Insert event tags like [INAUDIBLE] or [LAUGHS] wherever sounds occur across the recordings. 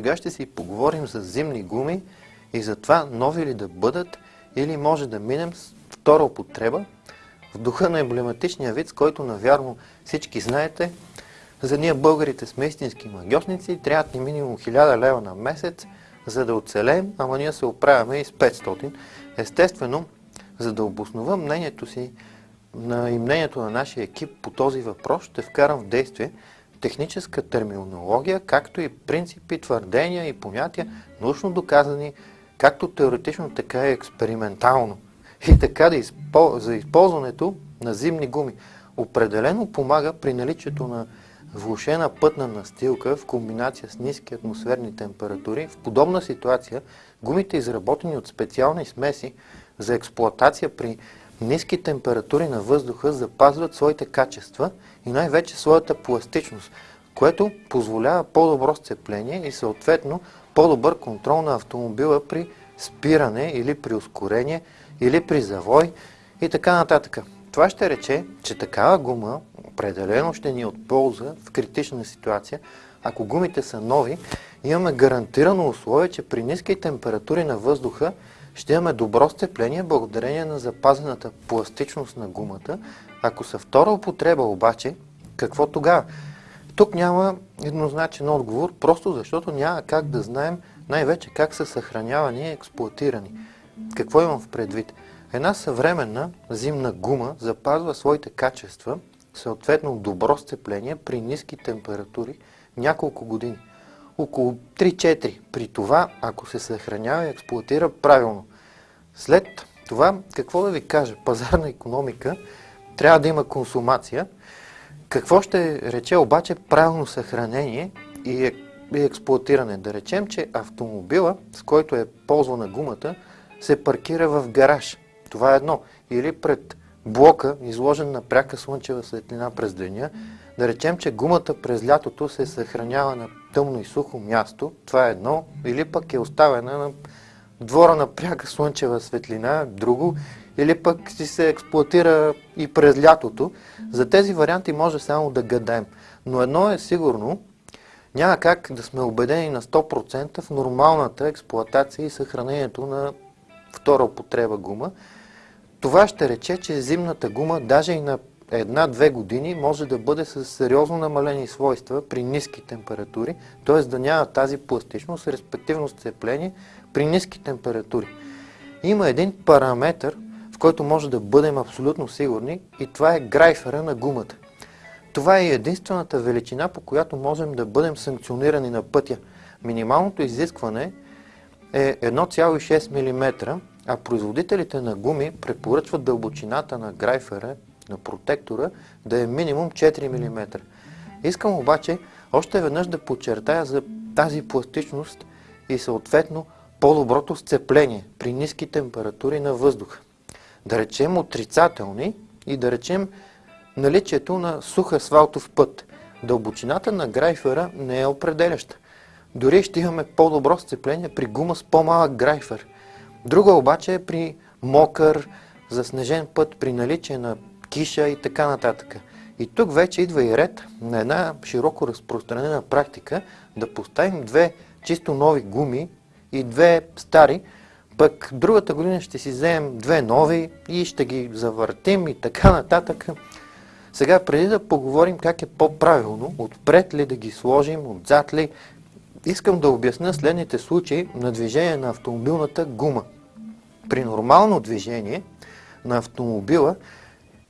сега ще си поговорим за зимни гуми и за това нови ли да бъдат или може да минем с втора употреба в духа на емблематичния вид, с който навярно всички знаете. За ние българите сме истински магиосници, трябва ни минимум 1000 лева на месец, за да оцелеем, ама ние се оправяме и с 500. Естествено, за да обоснова мнението си и мнението на нашия екип по този въпрос, ще вкарам в действие техническа терминология, както и принципи, твърдения и понятия, научно доказани, както теоретично, така и експериментално. И така да изпол... за използването на зимни гуми. Определено помага при наличието на влушена пътна настилка в комбинация с ниски атмосферни температури. В подобна ситуация гумите, изработени от специални смеси за експлоатация при ниски температури на въздуха, запазват своите качества и най-вече своята пластичност, което позволява по-добро сцепление и съответно по-добър контрол на автомобила при спиране или при ускорение или при завой и така нататък. Това ще рече, че такава гума определено ще ни е от полза в критична ситуация. Ако гумите са нови, имаме гарантирано условие, че при ниски температури на въздуха ще имаме добро сцепление благодарение на запазената пластичност на гумата. Ако са втора употреба обаче, какво тогава? Тук няма еднозначен отговор, просто защото няма как да знаем най-вече как са съхранявани и експлуатирани. Какво имам в предвид? Една съвременна зимна гума запазва своите качества, съответно добро сцепление при ниски температури няколко години. Около 3-4. При това, ако се съхранява и експлуатира правилно. След това, какво да ви кажа, пазарна економика, трябва да има консумация. Какво ще рече обаче правилно съхранение и, експлуатиране? Да речем, че автомобила, с който е ползвана гумата, се паркира в гараж. Това е едно. Или пред блока, изложен на пряка слънчева светлина през деня. Да речем, че гумата през лятото се съхранява на тъмно и сухо място. Това е едно. Или пък е оставена на двора на пряка слънчева светлина, друго. Или пък си се експлуатира и през лятото. За тези варианти може само да гадаем. Но едно е сигурно, няма как да сме убедени на 100% в нормалната експлуатация и съхранението на втора употреба гума. Това ще рече, че зимната гума даже и на една-две години може да бъде с сериозно намалени свойства при ниски температури, т.е. да няма тази пластичност, респективно сцепление при ниски температури. Има един параметр, в който може да бъдем абсолютно сигурни и това е грайфера на гумата. Това е единствената величина, по която можем да бъдем санкционирани на пътя. Минималното изискване е 1,6 мм, а производителите на гуми препоръчват дълбочината на грайфера, на протектора, да е минимум 4 мм. Искам обаче още веднъж да подчертая за тази пластичност и съответно по-доброто сцепление при ниски температури на въздуха. Да речем отрицателни и да речем наличието на сух асфалтов път. Дълбочината на грайфера не е определяща. Дори ще имаме по-добро сцепление при гума с по-малък грайфер. Друга обаче е при мокър, заснежен път, при наличие на киша и така нататък. И тук вече идва и ред на една широко разпространена практика да поставим две чисто нови гуми и две стари, пък другата година ще си вземем две нови и ще ги завъртим и така нататък. Сега, преди да поговорим как е по-правилно, отпред ли да ги сложим, отзад ли, искам да обясня следните случаи на движение на автомобилната гума. При нормално движение на автомобила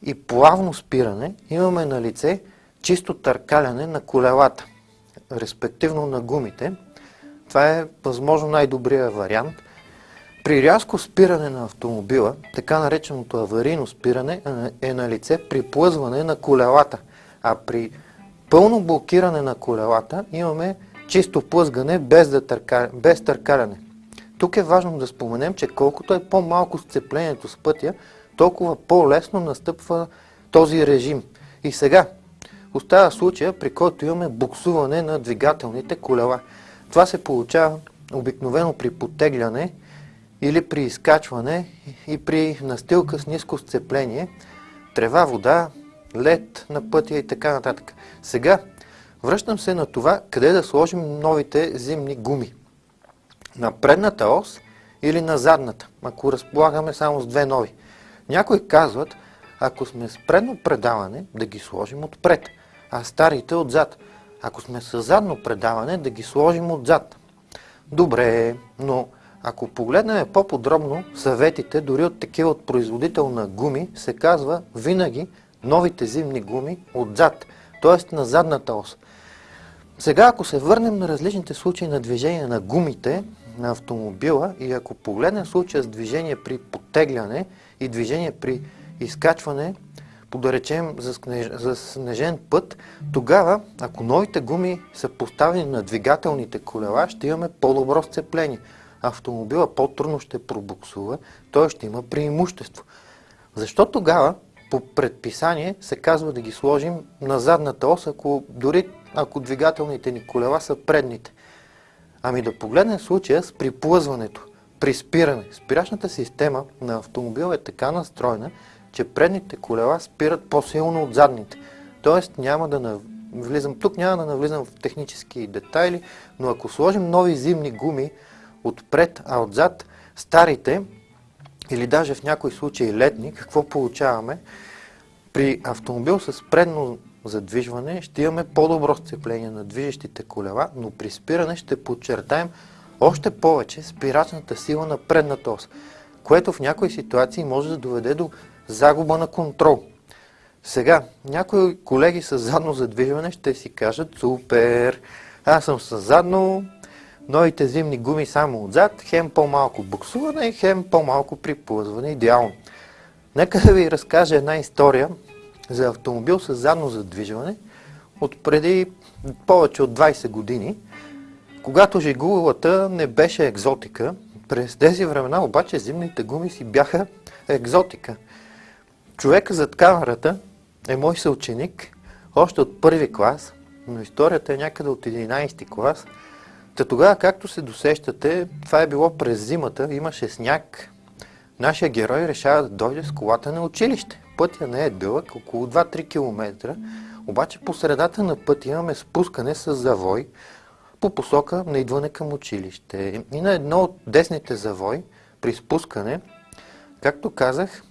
и плавно спиране имаме на лице чисто търкаляне на колелата, респективно на гумите. Това е възможно най-добрият вариант. При рязко спиране на автомобила, така нареченото аварийно спиране е на лице при плъзване на колелата, а при пълно блокиране на колелата имаме чисто плъзгане без, да търка, без търкаляне. Тук е важно да споменем, че колкото е по-малко сцеплението с пътя, толкова по-лесно настъпва този режим. И сега остава случая, при който имаме буксуване на двигателните колела. Това се получава обикновено при потегляне или при изкачване и при настилка с ниско сцепление, трева, вода, лед на пътя и така нататък. Сега, Връщам се на това, къде да сложим новите зимни гуми. На предната ос или на задната, ако разполагаме само с две нови. Някои казват, ако сме с предно предаване, да ги сложим отпред, а старите отзад. Ако сме с задно предаване, да ги сложим отзад. Добре, но ако погледнем по-подробно съветите, дори от такива от производител на гуми, се казва винаги новите зимни гуми отзад, т.е. на задната ос. Сега, ако се върнем на различните случаи на движение на гумите на автомобила и ако погледнем случая с движение при потегляне и движение при изкачване, по да речем за, снеж... за снежен път, тогава, ако новите гуми са поставени на двигателните колела, ще имаме по-добро сцепление. Автомобила по-трудно ще пробуксува, той ще има преимущество. Защо тогава по предписание се казва да ги сложим на задната ос, ако дори ако двигателните ни колела са предните? Ами да погледнем случая с приплъзването, при спиране. Спирачната система на автомобила е така настроена, че предните колела спират по-силно от задните. Тоест няма да навлизам, тук няма да навлизам в технически детайли, но ако сложим нови зимни гуми отпред, а отзад старите, или даже в някои случаи летни, какво получаваме? При автомобил с предно задвижване ще имаме по-добро сцепление на движещите колела, но при спиране ще подчертаем още повече спирачната сила на предната ос, което в някои ситуации може да доведе до загуба на контрол. Сега, някои колеги с задно задвижване ще си кажат, супер, аз съм с задно, новите зимни гуми само отзад, хем по-малко буксуване хем по-малко приплъзване, идеално. Нека да ви разкажа една история за автомобил с задно задвижване от преди повече от 20 години, когато жигулата не беше екзотика. През тези времена обаче зимните гуми си бяха екзотика. Човека зад камерата е мой съученик, още от първи клас, но историята е някъде от 11 клас. Та тогава, както се досещате, това е било през зимата, имаше сняг. Нашия герой решава да дойде с колата на училище. Пътя не е дълъг, около 2-3 км, обаче по средата на пътя имаме спускане с завой по посока на идване към училище. И на едно от десните завой, при спускане, както казах,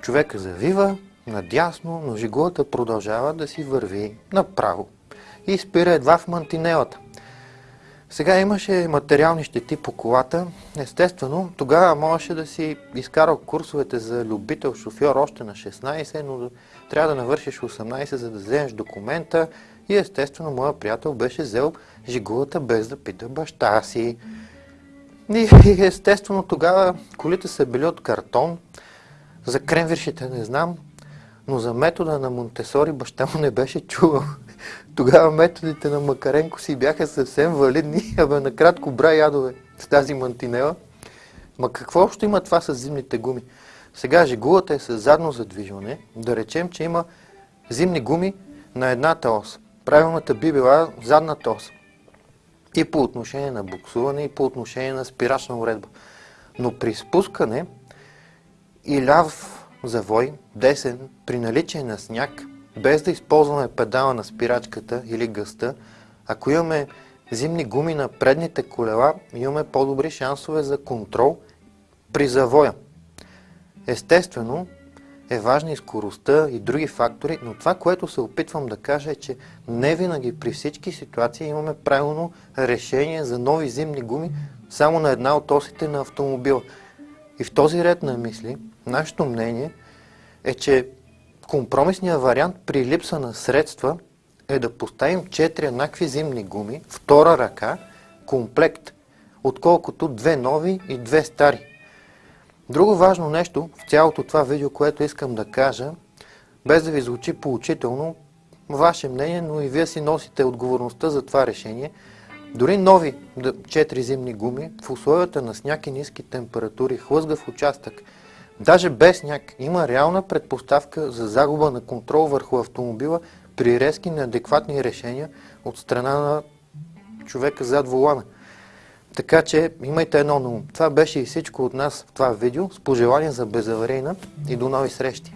Човека завива надясно, но жигулата продължава да си върви направо и спира едва в мантинелата. Сега имаше материални щети по колата. Естествено, тогава можеше да си изкарал курсовете за любител шофьор още на 16, но трябва да навършиш 18, за да вземеш документа. И естествено, моя приятел беше взел жигулата без да пита баща си. И естествено, тогава колите са били от картон, за кремвиршите не знам, но за метода на Монтесори баща му не беше чувал. Тогава методите на Макаренко си бяха съвсем валидни, [LAUGHS] абе накратко бра ядове с тази мантинела. Ма какво общо има това с зимните гуми? Сега жигулата е с задно задвижване. Да речем, че има зимни гуми на едната ос. Правилната би била задната ос. И по отношение на буксуване, и по отношение на спирачна уредба. Но при спускане и ляв завой, десен, при наличие на сняг, без да използваме педала на спирачката или гъста, ако имаме зимни гуми на предните колела, имаме по-добри шансове за контрол при завоя. Естествено, е важна и скоростта и други фактори, но това, което се опитвам да кажа е, че не винаги при всички ситуации имаме правилно решение за нови зимни гуми само на една от осите на автомобила. И в този ред на мисли, Нашето мнение е, че компромисният вариант при липса на средства е да поставим 4 еднакви зимни гуми, втора ръка, комплект, отколкото две нови и две стари. Друго важно нещо в цялото това видео, което искам да кажа, без да ви звучи поучително, ваше мнение, но и вие си носите отговорността за това решение. Дори нови 4 зимни гуми в условията на сняг и ниски температури, хлъзгав участък – Даже без сняг има реална предпоставка за загуба на контрол върху автомобила при резки неадекватни решения от страна на човека зад волана. Така че имайте едно ум. Това беше и всичко от нас в това видео с пожелание за безаварийна и до нови срещи!